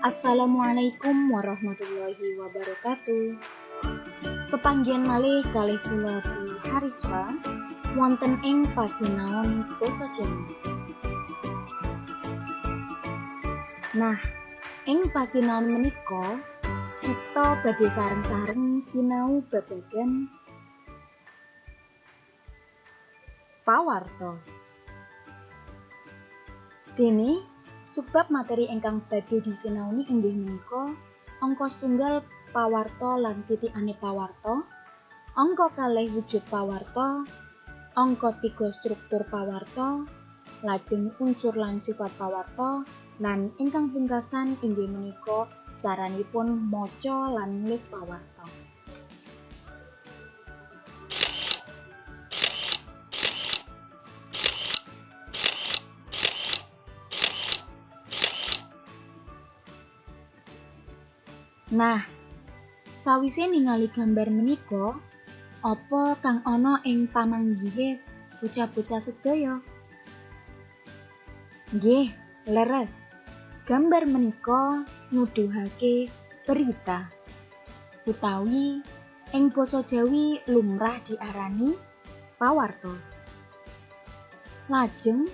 Assalamualaikum warahmatullahi wabarakatuh. Pepanggian malih kalih kula Bu Hariswa wonten ing pasinaon basa Jawa. Nah, ing pasinaon menika kita badhe sareng-sareng sinau babagan pawarta. Dene Sebab materi ingkang badhe disinauni inggih menika angka setunggal pawarta lan titikane pawarta, angka kalih wujud pawarta, angka tiga struktur pawarta, lajeng unsur lan sifat pawarta, lan ingkang pungkasan inggih menika caranipun maca lan nulis pawarta. Nah, sawise ningali gambar menika, apa kang ana ing pamanggihe bocah-bocah sedaya? Nggih, leres. Gambar menika nuduhake berita utawi ing basa Jawi lumrah diarani pawarta. Lajeng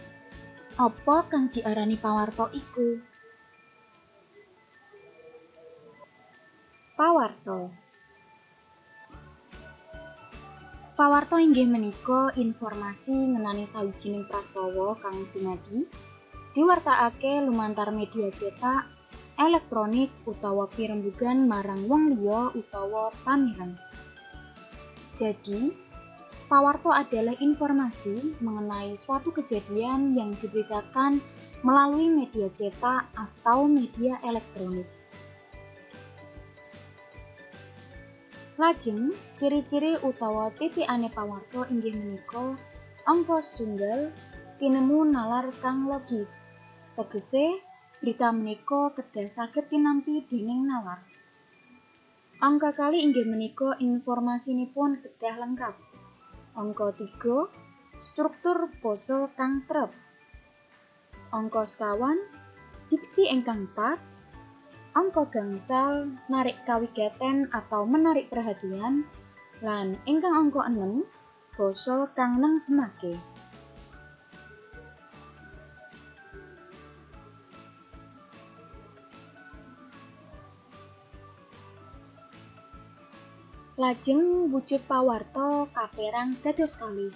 apa kang diarani pawarta iku? Pawarto Pawarto inggih menika informasi ngenani sawijining prastawa kang dumadi diwartakake lumantar media cetak, elektronik utawa pirembugan marang wong liya utawa pamireng. Jadi, pawarto adalah informasi mengenai suatu kejadian yang diberitakan melalui media cetak atau media elektronik. Lajeng, ciri-ciri utawa titikane pawarta inggih menika angka setunggal tinemu nalar kang logis. Tegese, berita menika kedah saged tinampi dening nalar. Angka kali inggih menika informasinipun kedah lengkap. Angka 3, struktur basa kang trep. Angka sekawan, diksi ingkang pas, angka gangsal narik kawigaten atau menarik perhatian lan ingkang angka 6 basa kang nang semake Lajeng wujud pawarta kaperang dados kali.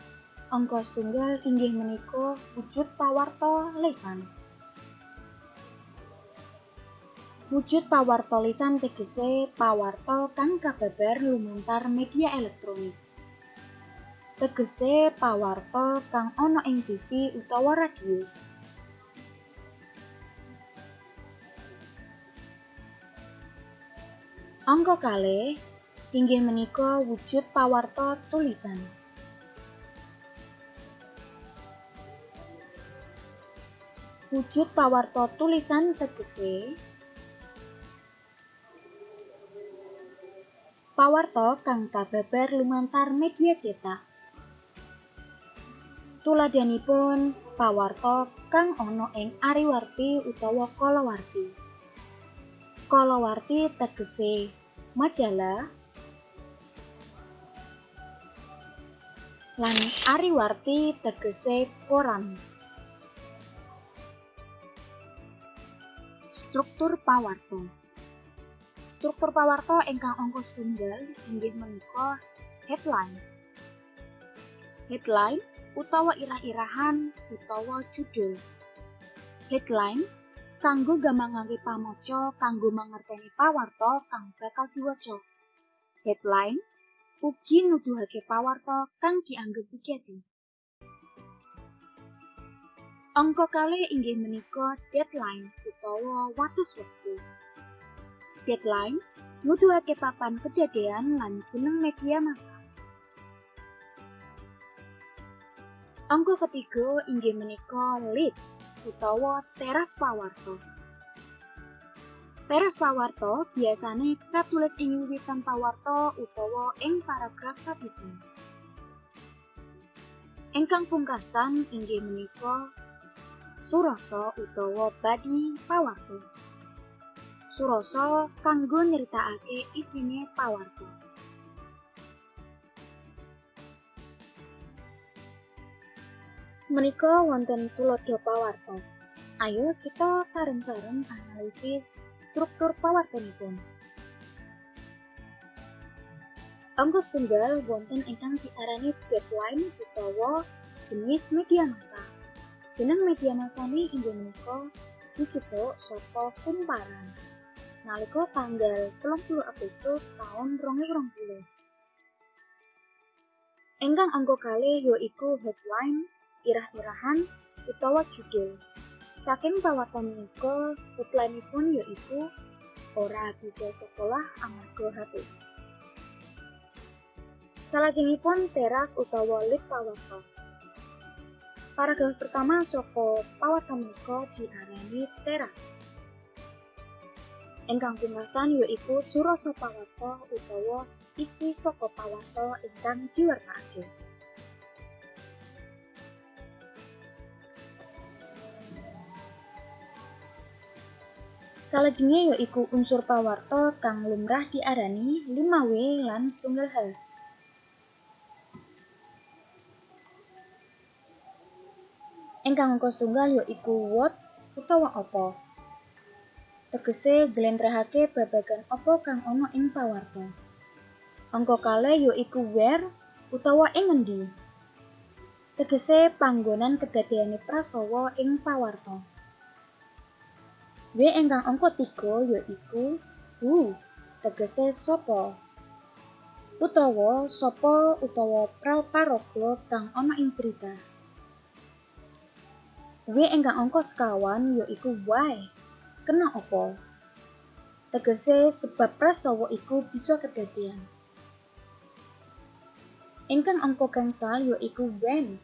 Angka setunggal inggih menika wujud pawarta lesan. Wujud pawarta lisan tegese pawarta kang kababar lumantar media elektronik. Tegese pawarta kang ana ing TV utawa radio. Angka kalih inggih menika wujud pawarta tulisan. Wujud pawarta tulisan tegese pawarta kang kababar lumantar media cetak. Tuladhanipun pawarta kang ana ing ariwarti utawa kalawarti. Kalawarti tegese majalah lan ariwarti tegese koran. Struktur pawarta Struktur pawarta ingkang angka setunggal inggih menika headline. Headline utawa irah-irahan utawa judul. Headline kanggo gampangake pamaca kanggo mangerteni pawarta kang bakal diwaca. Headline ugi nuduhake pawarta kang dianggep wigati. Angka kalih inggih menika deadline utawa watus wektu. Deadline nuduhake papan kedadean lan jeneng media massa. Angka ketiga inggih menika lead utawa teras pawarto. Teras pawarto biasanya kita tulis ing wiwitan pawarto utawa ing paragraf kapisan. Engkang pungkasan inggih menika Surasa utawa Badi Pawarto. Surasa kanggo nyeritakake isine pawarto. Menika wonten tulodo pawarto. Ayo kita sareng-sareng analisis struktur pawartonipun. Angka tunggal wonten ingkang diarani deadline utawa jenis media massa. Jeneng media massane inggih menika dijupuk saka kumparan. Nalika tanggal 30 Agustus tahun 2020. Engkang angka kalih yaiku headline, irah-irahan utawa judul. Saking pawartan menika, headline-ipun yaiku ora bisa sekolah amarga HP. Salajengipun teras utawa lip pawarta. Paragraf pertama saka pawarta menika diarani teras. Ingkang pungkasan yaiku surasa pawarta utawa isi saka pawarta ingkang diwartakake. Salajenge yaiku unsur pawarta kang lumrah diarani 5W lan setunggal hal. Ingkang angka setunggal yaiku what utawa apa. Tegese jlentrehake babagan apa kang ana ing pawarta. Angka kalih yaiku where utawa ing ngendi. Tegese panggonan kedadeyane prastawa ing pawarta. W ingkang angka 3 yaiku who, tegese sapa. Utawa sapa utawa paraga kang ana ing berita. W ingkang angka sekawan yaiku why. Kena apa? Tegese sebab prastawa iku bisa kedadian. Ingkang angka gangsal yaiku when.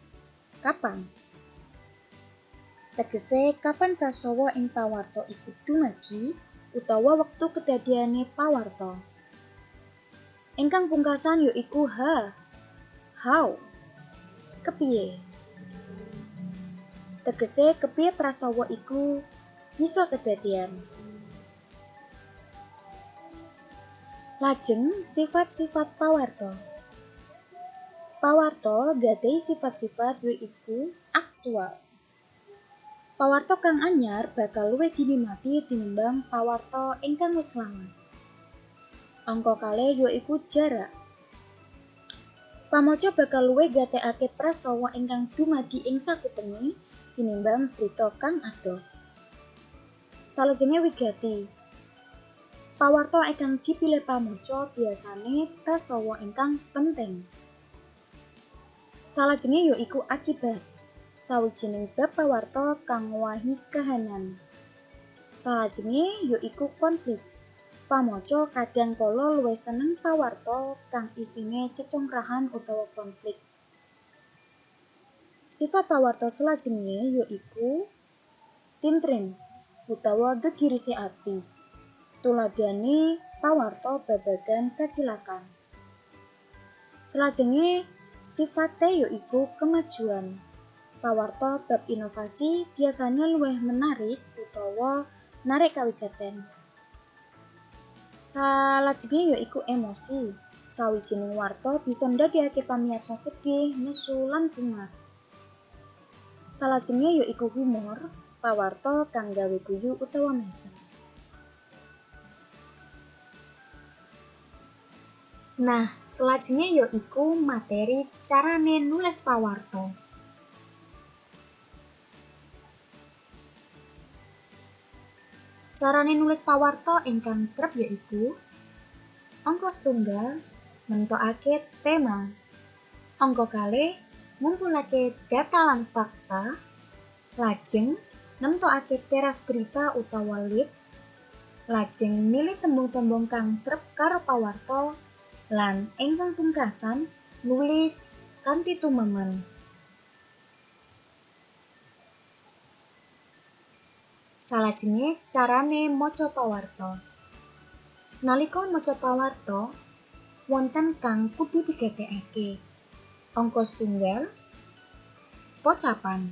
Kapan? Tegese kapan prastawa ing pawarta iku dumadi utawa wektu kedadiane pawarta. Ingkang pungkasan yaiku ha. How? Kepiye? Tegese kepiye prastawa iku bisa kedadian. Lajeng sifat-sifat pawarta. Pawarta gadai sifat-sifat yaiku aktual. Pawarta kang anyar bakal luwih dinikmati tinimbang pawarta ingkang wis lawas. Angka kalih yaiku jarak. Pamaca bakal luwih gatekake prastawa ingkang dumadi ing sakupenge tinimbang berita kang adoh. Salajenge wigati. Pawarta ingkang dipilih pamaca biasane prastawa ingkang penting. Salajenge yaiku akibat. Sawijining bab pawarta kang ngwahi kahanan. Salajenge yaiku konflik. Pamaca kadang kala luwih seneng pawarta kang isine cecongkrahan utawa konflik. Sifat pawarta selajenge yaiku tintrin utawa gegirisi ati. Tuladhane pawarta babagan kacilakan. Selajenge sifate yaiku kemajuan. Pawarta bab inovasi biasanya luwih menarik utawa narik kawigaten. Salajenge yaiku emosi. Sawijining warta bisa ndadekake pamirsa sedih, nesu lan bunga. Salajenge yaiku humor, pawarta kang gawe guyu utawa mesem. Nah, selajengnya yaiku materi carane nulis pawarta. Carane nulis pawarta ingkang kerep yaiku angka setunggal mentokake tema. Angka kalih ngumpulake data lan fakta. Lajeng nemtokake teras berita utawa lead. Lajeng milih tembung-tembung kang trep karo pawarta lan ingkang pungkasan nulis kanthi tumemen. Salajenge carane maca pawarta. Nalika maca pawarta, wonten kang kudu digatekake. Angka setunggal, pocapan.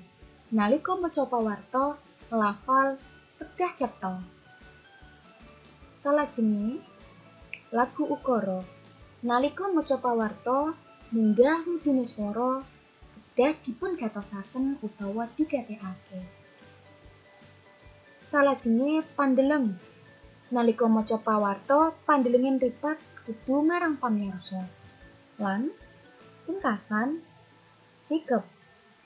Nalika maca pawarta, lafal tedah cetha. Salajenge lagu ukara. Nalika maca pawarta, munggah mudune swara kedah dipun gatosaken utawa digatekake. Salajenge pandeleng. Nalika maca pawarta, pandelengin ripat kudu marang pamirsa. Lan pungkasan sikep.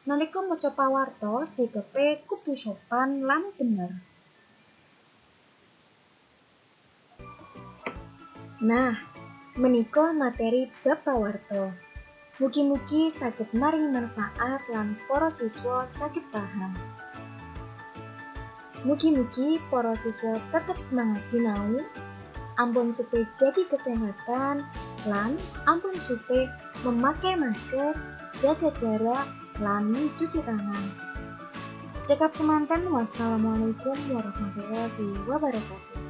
Nalika maca pawarta, sikepe kudu sopan lan bener. Nah, menika materi bab pawarta. Mugi-mugi saged maringi manfaat lan para siswa saged paham. Mugi-mugi para siswa tetap semangat sinau, ampun supe jaga kesehatan, lan ampun supe memakai masker, jaga jarak, lan cuci tangan. Cekap semanten, wassalamualaikum warahmatullahi wabarakatuh.